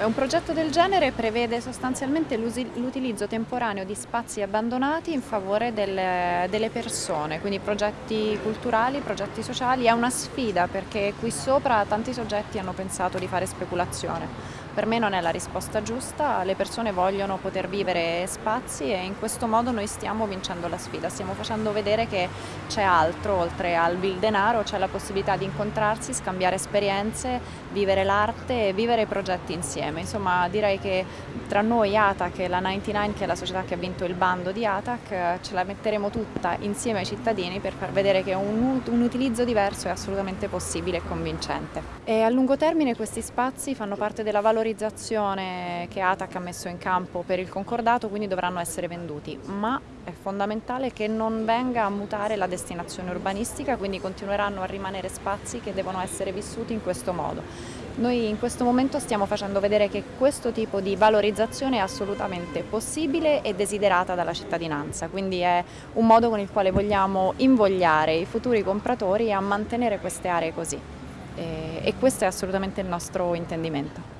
Un progetto del genere prevede sostanzialmente l'utilizzo temporaneo di spazi abbandonati in favore delle, delle, persone, quindi progetti culturali, progetti sociali. È una sfida perché qui sopra tanti soggetti hanno pensato di fare speculazione. Per me non è la risposta giusta, le persone vogliono poter vivere spazi e in questo modo noi stiamo vincendo la sfida, stiamo facendo vedere che c'è altro, oltre al denaro, c'è la possibilità di incontrarsi, scambiare esperienze, vivere l'arte e vivere progetti insieme. Insomma direi che tra noi ATAC e la 99 che è la società che ha vinto il bando di ATAC ce la metteremo tutta insieme ai cittadini per far vedere che un, un utilizzo diverso è assolutamente possibile e convincente. E a lungo termine questi spazi fanno parte della valorizzazione che ATAC ha messo in campo per il concordato, quindi dovranno essere venduti, ma è fondamentale che non venga a mutare la destinazione urbanistica, quindi continueranno a rimanere spazi che devono essere vissuti in questo modo. Noi in questo momento stiamo facendo vedere che questo tipo di valorizzazione è assolutamente possibile e desiderata dalla cittadinanza, quindi è un modo con il quale vogliamo invogliare i futuri compratori a mantenere queste aree così e questo è assolutamente il nostro intendimento.